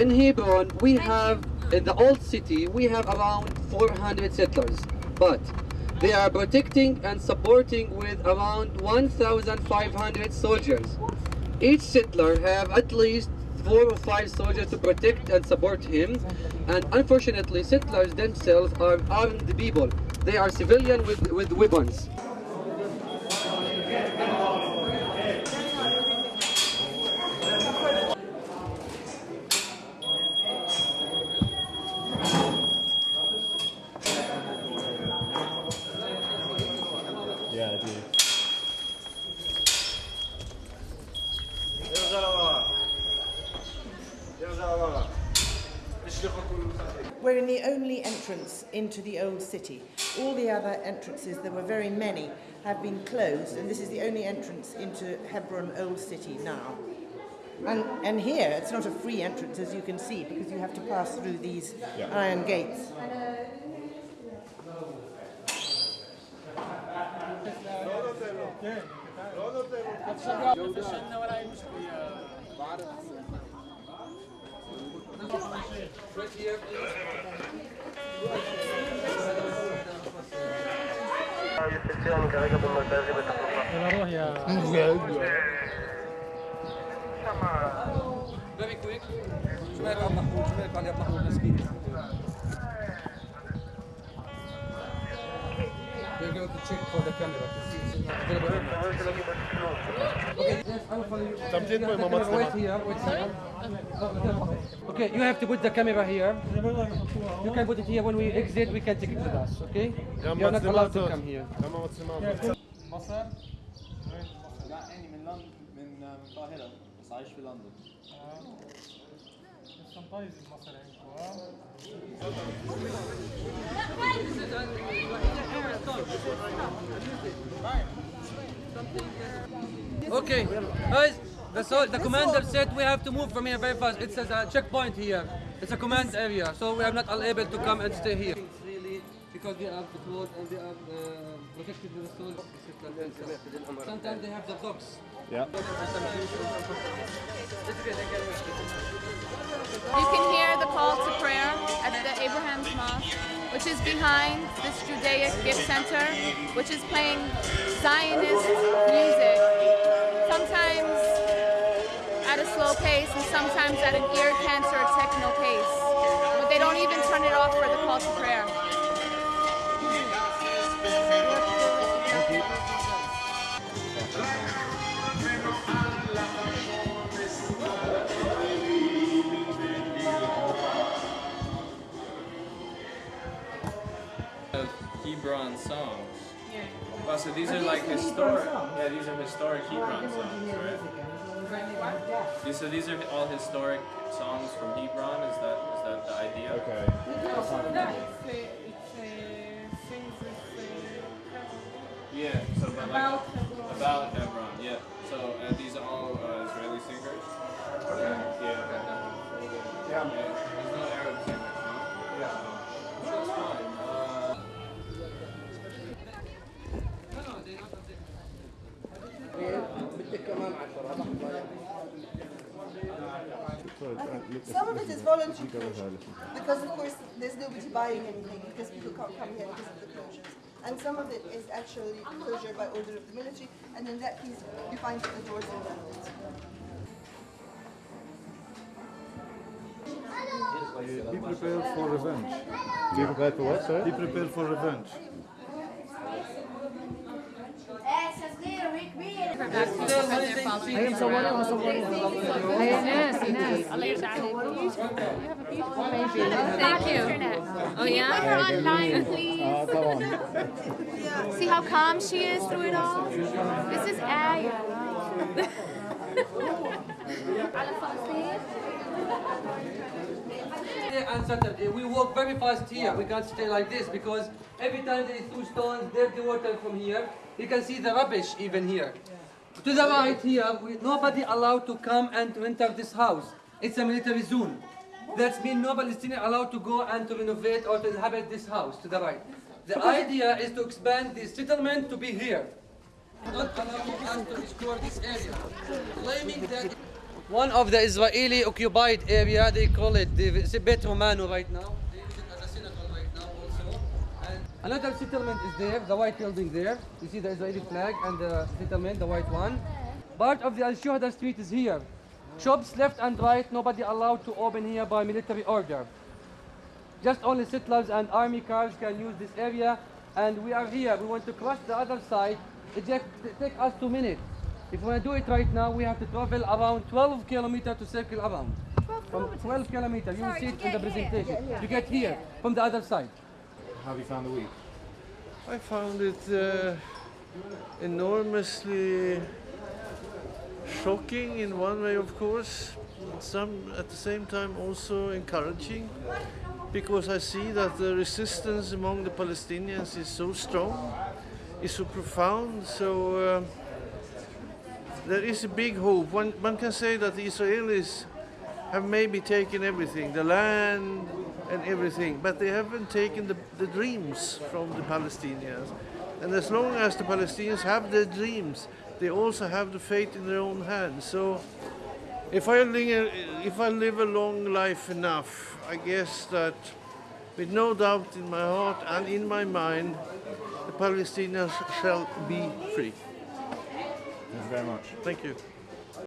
In Hebron, we have, in the old city, we have around 400 settlers. But they are protecting and supporting with around 1,500 soldiers. Each settler have at least four or five soldiers to protect and support him. And unfortunately, settlers themselves are armed people. They are civilian with, with weapons. We're in the only entrance into the old city. All the other entrances, there were very many, have been closed, and this is the only entrance into Hebron Old City now. And, and here, it's not a free entrance, as you can see, because you have to pass through these Yeah. iron gates. Very quick. شو رايك عبد محمود؟ شو رايك علي عبد محمود مسكين؟ check for the camera to see if it's available. Okay, yes, I will follow you. Tam gdzie twoja mama Camera, trzyma? Wait here, wait here. Okay, you have to put the camera here. You can put it here. When we exit, we can take it with us. Okay? Ja You're not allowed to matrymator. come here. Ja mam matrymator. مصر لا اني من لندن من من القاهره بس عايش في لندن Okay, guys, the, so, the commander said we have to move from here very fast. It's a checkpoint here. It's a command area, so we are not able to come and stay here. It's really because they are patrolled and they are uh, protected with the soldiers. Sometimes they have the dogs. Ja. You can hear the call to prayer at the Abraham's Mosque, which is behind this Judaic gift center, which is playing Zionist music. Sometimes at a slow pace and sometimes at an ear cancer techno pace. But they don't even turn it off for the call to prayer. Of Hebron songs. Oh, so these are like historic. Yeah, these are historic Hebron songs, right? These, so these are all historic songs from Hebron. Is that is that the idea? Okej. Yeah. So but like about Hebron. Yeah. So uh, these are all uh, Israeli singers. Okay. Yeah. Yeah. There's no Arab singers, no. Yeah. That's fine. Uh, Some of it is voluntary because of course there's nobody buying anything because people can't come here because of the closures. And some of it is actually closure by order of the military, and in that case you find the doors are locked. Be prepared for revenge. Be prepared for what, sorry? Be prepared for revenge. Thank you. Oh yeah? Put her online, please. Uh, tamam. See how calm she is through it all? This is Aya. Friday and Saturday, we walk very fast here. We can't stay like this because every time there is two stones, dirty water from here, you can see the rubbish even here. To the right here, we, nobody allowed to come and to enter this house. It's a military zone. That means no Palestinian allowed to go and to renovate or to inhabit this house to the right. The idea is to expand this settlement to be here. Not allowing us to explore this area. Claiming that one of the Israeli occupied area. They call it the Bet Romano right now. They use it as a synagogue right now also. And another settlement is there, the white building there. You see the Israeli flag and the settlement, the white one. Part of the Al Shuhada street is here. Shops left and right, nobody allowed to open here by military order. Just only settlers and army cars can use this area. And we are here. We want to cross the other side. It just take us two minutes. If we want to do it right now, we have to travel around 12 kilometers to circle around. From 12 kilometers, you will see it in the presentation. You get here from the other side. How have you found the week? I found it uh, enormously shocking in one way, of course. Some at the same time also encouraging, because I see that the resistance among the Palestinians is so strong, is so profound. So uh, there is a big hope. One, one can say that the Israelis have maybe taken everything, the land and everything, but they haven't taken the, the dreams from the Palestinians. And as long as the Palestinians have their dreams, they also have the fate in their own hands. So if I, live, if I live a long life enough, I guess that with no doubt in my heart and in my mind, the Palestinians shall be free. Thank you very much. Thank you.